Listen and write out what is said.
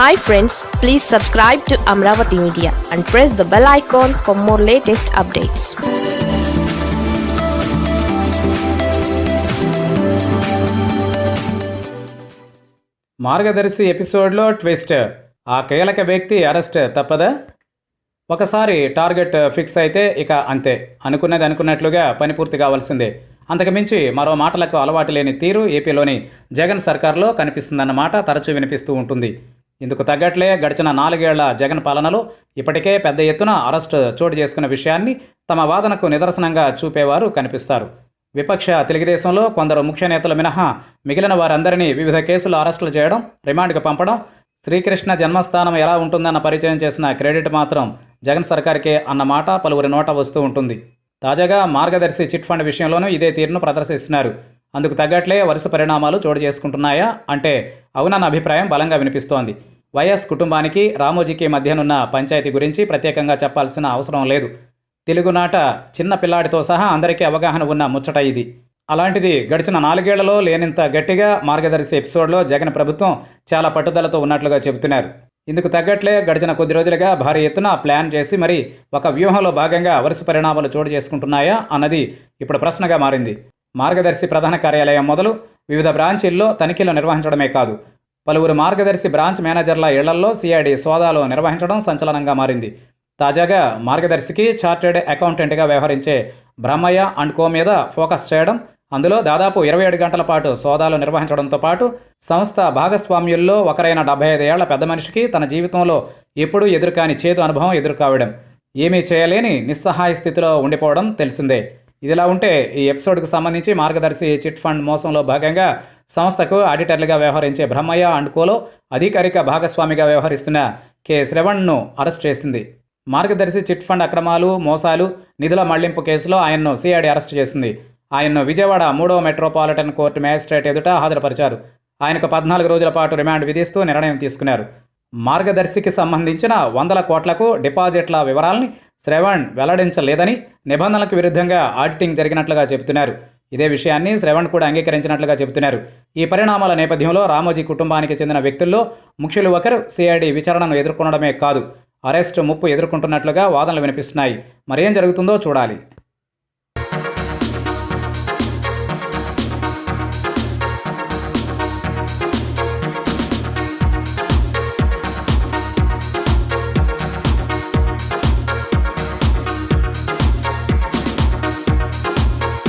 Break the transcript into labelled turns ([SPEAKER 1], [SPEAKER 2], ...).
[SPEAKER 1] Hi friends please subscribe to Amaravati media and press the bell icon for more latest updates
[SPEAKER 2] Margadarsi ఎపిసోడ్లో twist. ఆ కీలక వ్యక్తి arrest తప్పదా? ఒకసారి target fix అయితే ఇక అంతే. అనుకున్నది అనుకున్నట్లుగా పని పూర్తి కావాల్సిందే. అంతకుమించి మరో మాటలకు అలవాటు లేని తీరు ఏపీలోని జగన్ సర్కార్లో కనిపిస్తుందన్నమాట తరచూ వినిపిస్తూ ఉంటుంది. ఇందుకు తగ్గట్లే గడిచిన నాలుగేళ్ళ జగన్ పాలనలో ఇప్పటికే పెద్ద ఎత్తున అరెస్టు చోటు చేసుకున్న విషయాన్ని తమ వాదనకు నిదర్శనంగా చూపేవారు కనిపిస్తారు. విపక్ష తెలుగుదేశంలో కొందరు ముఖ్య నేతలు మినహా మిగిలిన వారందరినీ వివిధ కేసులు అరెస్టులు చేయడం రిమాండ్కి పంపడం శ్రీకృష్ణ జన్మస్థానం ఎలా ఉంటుందన్న పరిచయం చేసిన క్రెడిట్ మాత్రం జగన్ సర్కార్కే అన్న మాట పలువురి నోట వస్తూ ఉంటుంది. తాజాగా మార్గదర్శి చిట్ ఫండ్ విషయంలోనూ ఇదే తీరును ప్రదర్శిస్తున్నారు. అందుకు తగ్గట్లే వరుస పరిణామాలు చోటు చేసుకుంటున్నాయా అంటే అవునన్న అభిప్రాయం బలంగా వినిపిస్తోంది. వైఎస్ కుటుంబానికి రామోజీకి మధ్యనున్న పంచాయతీ గురించి ప్రత్యేకంగా చెప్పాల్సిన అవసరం లేదు. తెలుగునాట చిన్న పిల్లాడితో సహా అందరికీ అవగాహన ఉన్న ముచ్చట ఇది. అలాంటిది గడిచిన నాలుగేళ్ళలో లేనంత గట్టిగా మార్గదర్శి ఎపిసోడ్లో జగన్ ప్రభుత్వం చాలా పట్టుదలతో ఉన్నట్లుగా చెబుతున్నారు. ఇందుకు తగ్గట్లే గడిచిన కొద్ది రోజులుగా భారీ ఎత్తున ప్లాన్ చేసి మరి ఒక వ్యూహంలో భాగంగా వరుస పరిణామాలు చోటు చేసుకుంటున్నాయా అన్నది ఇప్పుడు ప్రశ్నగా మారింది. మార్గదర్శి ప్రధాన కార్యాలయం మొదలు వివిధ బ్రాంచీల్లో తనిఖీలు నిర్వహించడమే కాదు. పలువురు మార్గదర్శి బ్రాంచ్ మేనేజర్ల ఇళ్ళల్లో సిఐడి సోదాలు నిర్వహించడం సంచలనంగా మారింది. తాజాగా మార్గదర్శికి చార్టెడ్ అకౌంటెంట్గా వ్యవహరించే బ్రహ్మయ్య అండ్ కో మీద ఫోకస్ చేయడం అందులో దాదాపు ఇరవై ఏడు గంటల పాటు సోదాలు నిర్వహించడంతో పాటు సంస్థ భాగస్వామ్యుల్లో ఒకరైన డెబ్బై ఐదు ఏళ్ళ పెద్ద మనిషికి తన జీవితంలో ఎప్పుడూ ఎదురుకాని చేదు అనుభవం ఎదురుకావడం. ఏమీ చేయలేని నిస్సహాయ స్థితిలో ఉండిపోవడం తెలిసిందే. ఇదిలా ఉంటే ఈ ఎపిసోడ్కు సంబంధించి మార్గదర్శి చిట్ ఫండ్ మోసంలో భాగంగా సంస్థకు ఆడిటర్లుగా వ్యవహరించే బ్రహ్మయ్య అండ్ కోలో అధికారిక భాగస్వామిగా వ్యవహరిస్తున్న కె. శ్రవణ్ను అరెస్ట్ చేసింది. మార్గదర్శి చిట్ ఫండ్ అక్రమాలు మోసాలు నిధుల మళ్ళింపు కేసులో ఆయన్ను సిఐడి అరెస్ట్ చేసింది. ఆయన్ను విజయవాడ మూడవ మెట్రోపాలిటన్ కోర్టు మ్యాజిస్ట్రేట్ ఎదుట హాజరుపరిచారు. ఆయనకు పద్నాలుగు రోజుల పాటు రిమాండ్ విధిస్తూ నిర్ణయం తీసుకున్నారు. మార్గదర్శికి సంబంధించిన వందల కోట్లకు డిపాజిట్ల వివరాల్ని శ్రవణ్ వెల్లడించలేదని నిబంధనలకు విరుద్ధంగా ఆడిటింగ్ జరిగినట్లుగా చెబుతున్నారు. ఇదే విషయాన్ని శ్రవణ్ కూడా అంగీకరించినట్లుగా చెబుతున్నారు. ఈ పరిణామాల నేపథ్యంలో రామోజీ కుటుంబానికి చెందిన వ్యక్తుల్లో ముఖ్యులు ఒకరు సిఐడి విచారణను ఎదుర్కొనడమే కాదు. అరెస్ట్ ముప్పు ఎదుర్కొంటున్నట్లుగా వాదనలు వినిపిస్తున్నాయి. మరేం జరుగుతుందో చూడాలి.